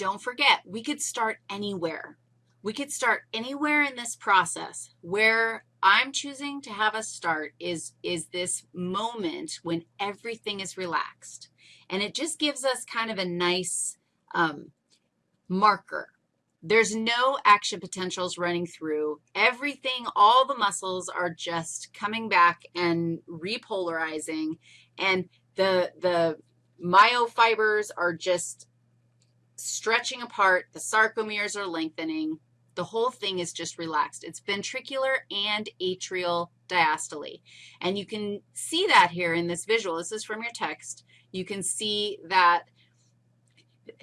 don't forget, we could start anywhere. We could start anywhere in this process. Where I'm choosing to have us start is, is this moment when everything is relaxed. And it just gives us kind of a nice um, marker. There's no action potentials running through. Everything, all the muscles are just coming back and repolarizing, and the, the myofibers are just stretching apart. The sarcomeres are lengthening. The whole thing is just relaxed. It's ventricular and atrial diastole. And you can see that here in this visual. This is from your text. You can see that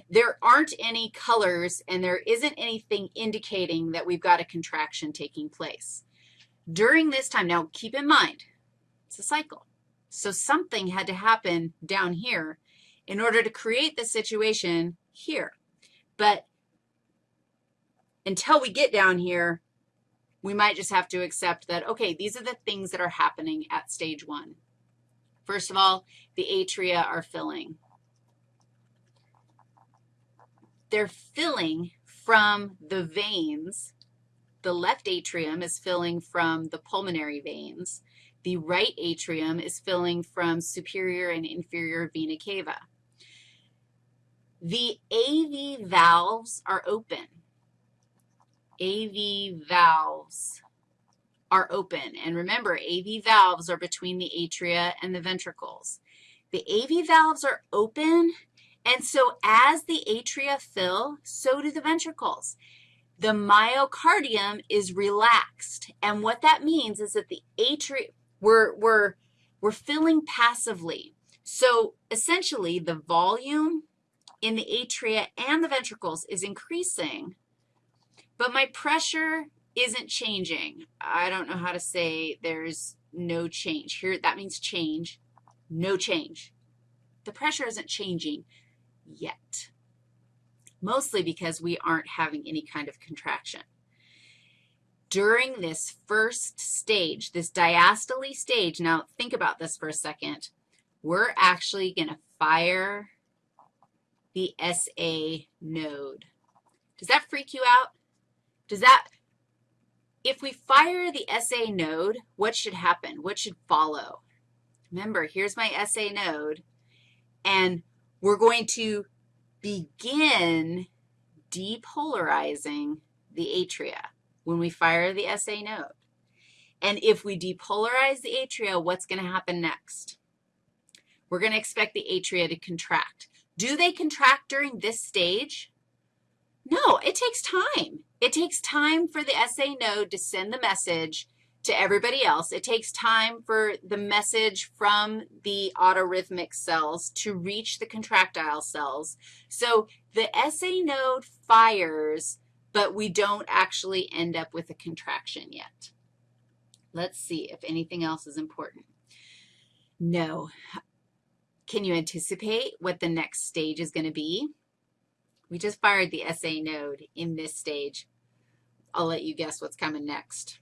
there aren't any colors and there isn't anything indicating that we've got a contraction taking place. During this time, now keep in mind, it's a cycle. So something had to happen down here in order to create the situation here. But until we get down here, we might just have to accept that, okay, these are the things that are happening at stage one. First of all, the atria are filling. They're filling from the veins. The left atrium is filling from the pulmonary veins. The right atrium is filling from superior and inferior vena cava. The AV valves are open. AV valves are open. And remember, AV valves are between the atria and the ventricles. The AV valves are open, and so as the atria fill, so do the ventricles. The myocardium is relaxed, and what that means is that the atria, we're, we're, we're filling passively. So essentially, the volume in the atria and the ventricles is increasing, but my pressure isn't changing. I don't know how to say there's no change. Here, that means change, no change. The pressure isn't changing yet, mostly because we aren't having any kind of contraction. During this first stage, this diastole stage, now think about this for a second, we're actually going to fire the SA node. Does that freak you out? Does that, if we fire the SA node, what should happen? What should follow? Remember, here's my SA node, and we're going to begin depolarizing the atria when we fire the SA node. And if we depolarize the atria, what's going to happen next? We're going to expect the atria to contract. Do they contract during this stage? No, it takes time. It takes time for the SA node to send the message to everybody else. It takes time for the message from the autorhythmic cells to reach the contractile cells. So the SA node fires, but we don't actually end up with a contraction yet. Let's see if anything else is important. No, can you anticipate what the next stage is going to be? We just fired the SA node in this stage. I'll let you guess what's coming next.